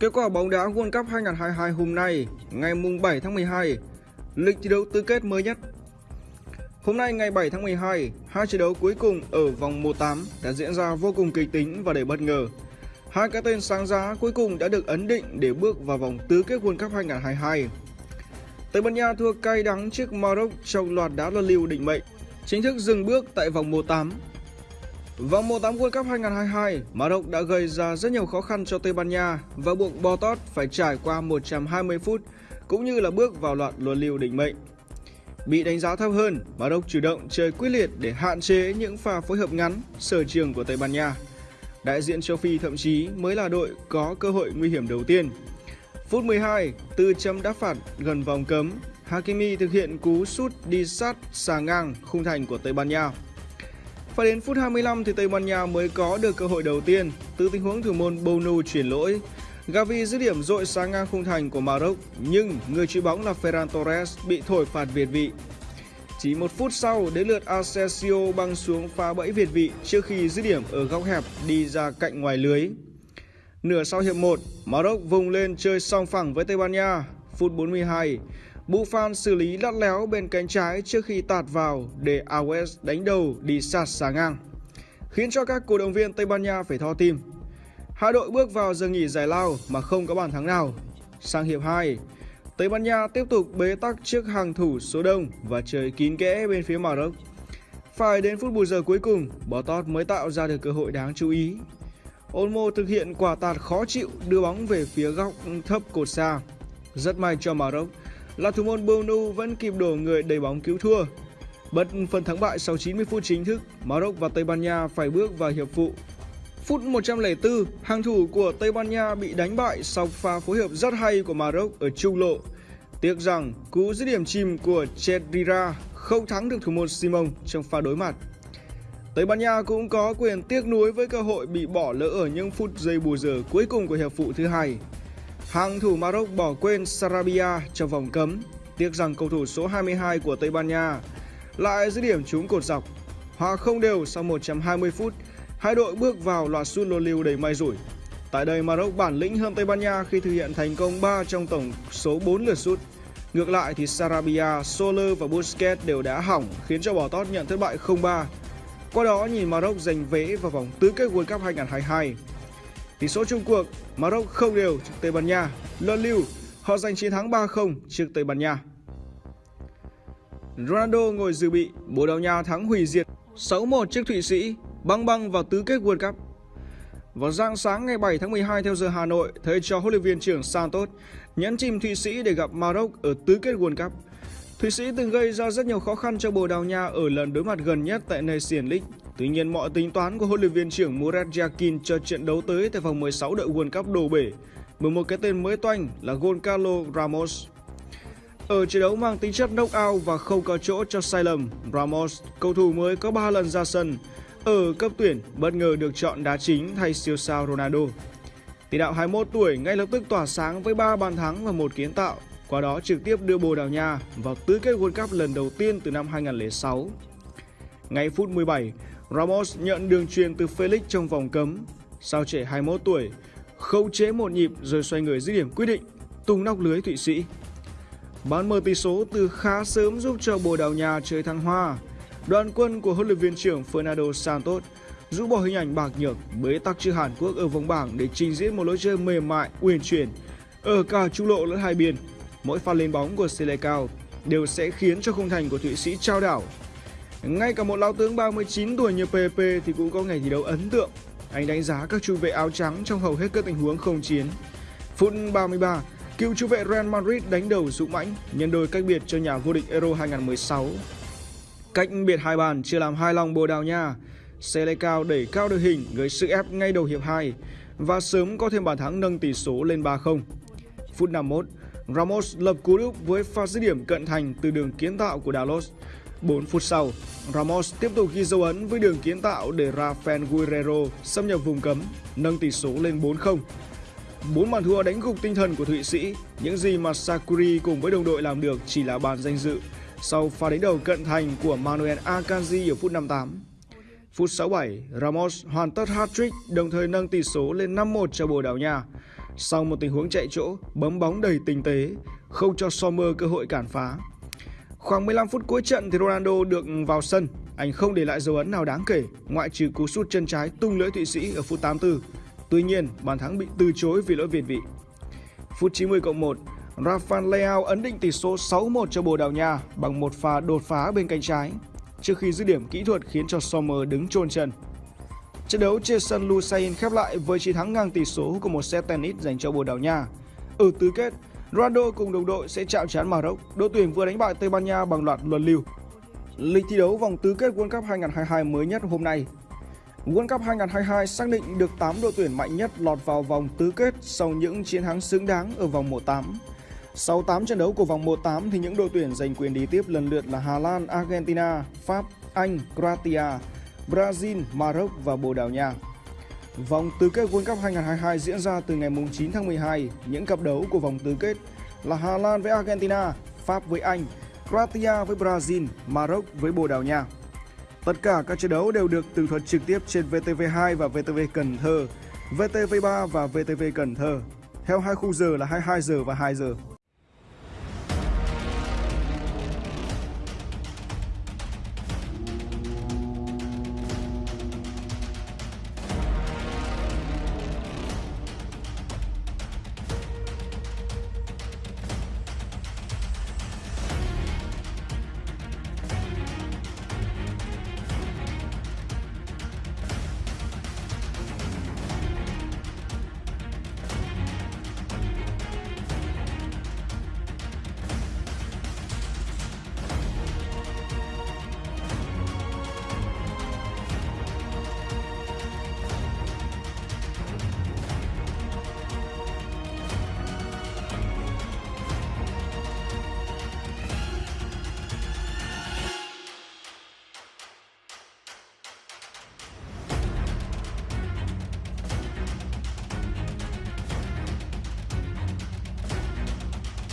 Kết quả bóng đá World Cup 2022 hôm nay, ngày mùng 7 tháng 12, lịch thi đấu tứ kết mới nhất. Hôm nay ngày 7 tháng 12, hai trận đấu cuối cùng ở vòng 1/8 đã diễn ra vô cùng kịch tính và đầy bất ngờ. Hai cái tên sáng giá cuối cùng đã được ấn định để bước vào vòng tứ kết World Cup 2022. Tây Ban Nha thua cay đắng trước Maroc trong loạt đá luân lưu định mệnh, chính thức dừng bước tại vòng 1/8 Vòng 1/8 World Cup 2022, Maroc đã gây ra rất nhiều khó khăn cho Tây Ban Nha và buộc Botot phải trải qua 120 phút cũng như là bước vào loạt luân lưu định mệnh. Bị đánh giá thấp hơn, Maroc chủ động chơi quyết liệt để hạn chế những pha phối hợp ngắn sở trường của Tây Ban Nha. Đại diện châu Phi thậm chí mới là đội có cơ hội nguy hiểm đầu tiên. Phút 12, từ chấm đá phạt gần vòng cấm, Hakimi thực hiện cú sút đi sát xà ngang khung thành của Tây Ban Nha. Phải đến phút 25 thì Tây Ban Nha mới có được cơ hội đầu tiên từ tình huống thủ môn Bonu chuyển lỗi. Gavi dứt điểm dội sáng ngang khung thành của Maroc nhưng người chịu bóng là Ferran Torres bị thổi phạt việt vị. Chỉ một phút sau đến lượt Asensio băng xuống phá bẫy việt vị trước khi dứt điểm ở góc hẹp đi ra cạnh ngoài lưới. Nửa sau hiệp 1, Maroc vùng lên chơi song phẳng với Tây Ban Nha. Phút 42, Buffon xử lý lắt léo bên cánh trái trước khi tạt vào để Alves đánh đầu đi sát xà ngang, khiến cho các cổ động viên Tây Ban Nha phải tho tim. Hai đội bước vào giờ nghỉ giải lao mà không có bàn thắng nào. Sang hiệp 2, Tây Ban Nha tiếp tục bế tắc trước hàng thủ số đông và chơi kín kẽ bên phía Maroc. Phải đến phút bù giờ cuối cùng, Botot mới tạo ra được cơ hội đáng chú ý. Olmo thực hiện quả tạt khó chịu đưa bóng về phía góc thấp cột xa. Rất may cho Maroc là thủ môn Bonu vẫn kịp đổ người đầy bóng cứu thua. Bất phần thắng bại sau 90 phút chính thức, Maroc và Tây Ban Nha phải bước vào hiệp phụ. Phút 104, hàng thủ của Tây Ban Nha bị đánh bại sau pha phối hợp rất hay của Maroc ở trung lộ. Tiếc rằng cú dứt điểm chìm của Chedira không thắng được thủ môn Simon trong pha đối mặt. Tây Ban Nha cũng có quyền tiếc nuối với cơ hội bị bỏ lỡ ở những phút giây bù giờ cuối cùng của hiệp phụ thứ hai. Hàng thủ Maroc bỏ quên Sarabia trong vòng cấm. Tiếc rằng cầu thủ số 22 của Tây Ban Nha lại dứt điểm trúng cột dọc. Hòa không đều sau 120 phút, hai đội bước vào loạt sút lô lưu đầy may rủi. Tại đây Maroc bản lĩnh hơn Tây Ban Nha khi thực hiện thành công 3 trong tổng số 4 lượt sút. Ngược lại thì Sarabia, Soler và Busquets đều đã hỏng khiến cho bỏ tót nhận thất bại 0-3. Qua đó nhìn Maroc giành vé vào vòng tứ kết World Cup 2022. Tỷ số chung cuộc, Maroc không đều trước Tây Ban Nha. Luân lưu, họ giành chiến thắng 3-0 trước Tây Ban Nha. Ronaldo ngồi dự bị, Bồ Đào Nha thắng hủy diệt 6-1 trước Thụy Sĩ, băng băng vào tứ kết World Cup. Vào rạng sáng ngày 7 tháng 12 theo giờ Hà Nội, thầy trò huấn luyện viên trưởng Santos nhấn chìm Thụy Sĩ để gặp Maroc ở tứ kết World Cup. Thụy Sĩ từng gây ra rất nhiều khó khăn cho Bồ Đào Nha ở lần đối mặt gần nhất tại Nation League. Tuy nhiên mọi tính toán của huấn luyện viên trưởng Murat Yakin cho trận đấu tới tại vòng 16 đội World Cup đổ bể bởi một cái tên mới toanh là Goncalo Ramos. Ở trận đấu mang tính chất knockout và không có chỗ cho sai lầm, Ramos, cầu thủ mới có 3 lần ra sân, ở cấp tuyển bất ngờ được chọn đá chính thay siêu sao Ronaldo. Tỷ đạo 21 tuổi ngay lập tức tỏa sáng với 3 bàn thắng và một kiến tạo, qua đó trực tiếp đưa Bồ Đào Nha vào tứ kết World Cup lần đầu tiên từ năm 2006. Ngay phút 17, Ramos nhận đường truyền từ Felix trong vòng cấm. sao trẻ 21 tuổi, khâu chế một nhịp rồi xoay người dứt điểm quyết định, tung nóc lưới Thụy Sĩ. Bán mở tỷ số từ khá sớm giúp cho Bồ Đào Nha chơi thăng hoa. Đoàn quân của huấn luyện viên trưởng Fernando Santos rũ bỏ hình ảnh bạc nhược bế tắc trước Hàn Quốc ở vòng bảng để trình diễn một lối chơi mềm mại, uyển chuyển ở cả trung lộ lẫn hai biên. Mỗi pha lên bóng của Selecao đều sẽ khiến cho khung thành của Thụy Sĩ trao đảo ngay cả một lão tướng 39 tuổi như PP thì cũng có ngày thi đấu ấn tượng. Anh đánh giá các trung vệ áo trắng trong hầu hết các tình huống không chiến. Phút 33, cựu trung vệ Real Madrid đánh đầu dũng mãnh, nhân đôi cách biệt cho nhà vô địch Euro 2016. Cách biệt hai bàn chưa làm hai lòng Bồ Đào Nha. Selecao đẩy cao đội hình gây sức ép ngay đầu hiệp 2 và sớm có thêm bàn thắng nâng tỷ số lên 3-0. Phút 51, Ramos lập cú đúp với pha dứt điểm cận thành từ đường kiến tạo của Dalos. 4 phút sau, Ramos tiếp tục ghi dấu ấn với đường kiến tạo để Rafael Guerrero xâm nhập vùng cấm, nâng tỷ số lên 4-0. Bốn bàn thua đánh gục tinh thần của Thụy Sĩ, những gì mà Sakuri cùng với đồng đội làm được chỉ là bàn danh dự sau pha đánh đầu cận thành của Manuel Akanji ở phút 58. Phút 67, Ramos hoàn tất hat-trick đồng thời nâng tỷ số lên 5-1 cho Bồ Đào Nha. Sau một tình huống chạy chỗ, bấm bóng đầy tinh tế, không cho Sommer cơ hội cản phá. Khoảng 15 phút cuối trận thì Ronaldo được vào sân, anh không để lại dấu ấn nào đáng kể, ngoại trừ cú sút chân trái tung lưỡi Thụy Sĩ ở phút 84. Tuy nhiên, bàn thắng bị từ chối vì lỗi việt vị. Phút 90 cộng 1, Rafael Leao ấn định tỷ số 6-1 cho Bồ Đào Nha bằng một pha đột phá bên cánh trái, trước khi dứt điểm kỹ thuật khiến cho Sommer đứng chôn chân. Trận đấu trên sân Lusain khép lại với chiến thắng ngang tỷ số của một set tennis dành cho Bồ Đào Nha. Ở tứ kết, Ronaldo cùng đồng đội sẽ chạm trán Maroc, đội tuyển vừa đánh bại Tây Ban Nha bằng loạt luân lưu. Lịch thi đấu vòng tứ kết World Cup 2022 mới nhất hôm nay. World Cup 2022 xác định được 8 đội tuyển mạnh nhất lọt vào vòng tứ kết sau những chiến thắng xứng đáng ở vòng 1-8. Sau 8 trận đấu của vòng 1-8 thì những đội tuyển giành quyền đi tiếp lần lượt là Hà Lan, Argentina, Pháp, Anh, Croatia, Brazil, Maroc và Bồ Đào Nha. Vòng tứ kết World Cup 2022 diễn ra từ ngày 9 tháng 12. Những cặp đấu của vòng tứ kết là Hà Lan với Argentina, Pháp với Anh, Croatia với Brazil, Maroc với Bồ Đào Nha. Tất cả các trận đấu đều được tường thuật trực tiếp trên VTV2 và VTV Cần Thơ, VTV3 và VTV Cần Thơ. Theo hai khung giờ là 22 giờ và 2 giờ.